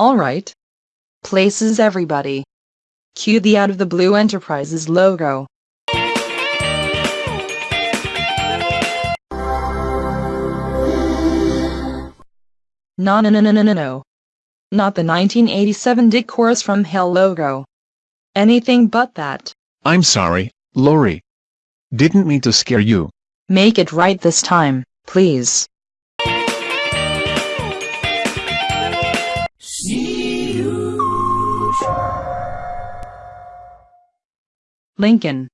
Alright. Places everybody. Cue the Out of the Blue Enterprises logo. No no no no no no no. Not the 1987 Dick chorus from Hell logo. Anything but that. I'm sorry, Lori. Didn't mean to scare you. Make it right this time, please. Lincoln.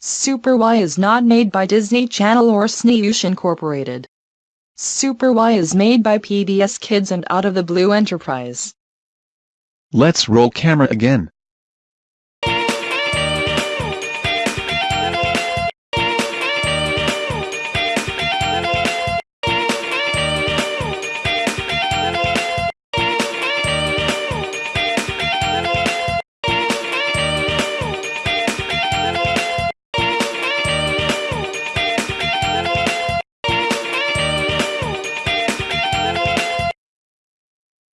Super Why is not made by Disney Channel or Snoosh Incorporated. Super Why is made by PBS Kids and Out of the Blue Enterprise. Let's roll camera again.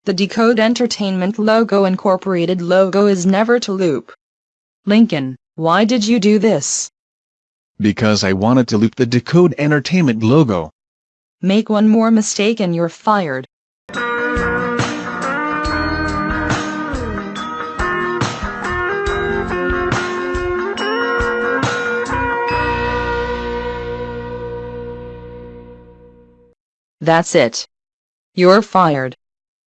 The Decode Entertainment Logo Incorporated logo is never to loop. Lincoln, why did you do this? Because I wanted to loop the Decode Entertainment logo. Make one more mistake and you're fired. That's it. You're fired.